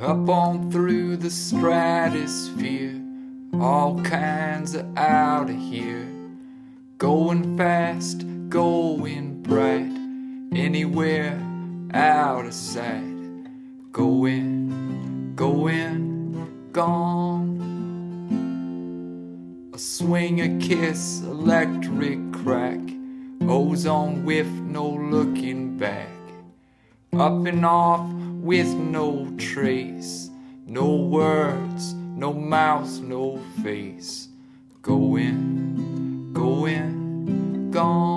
Up on through the stratosphere, all kinds of out of here. Going fast, going bright, anywhere out of sight. Going, going, gone. A swing, a kiss, electric crack, ozone whiff, no looking back. Up and off with no trace, no words, no mouth, no face. Going, going, gone.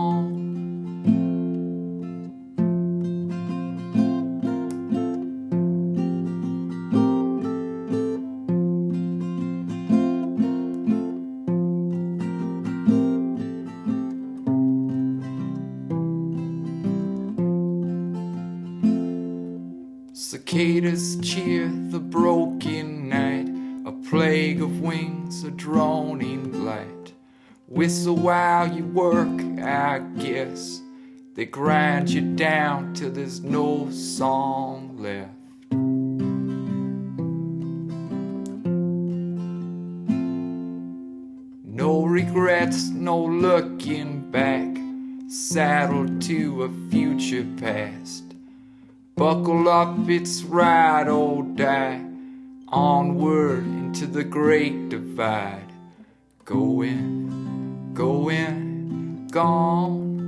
Cicadas cheer the broken night, a plague of wings, a droning light. Whistle while you work, I guess. They grind you down till there's no song left. No regrets, no looking back, saddled to a future past. Buckle up, it's ride or die. Onward into the great divide. Go in, Going, going, gone.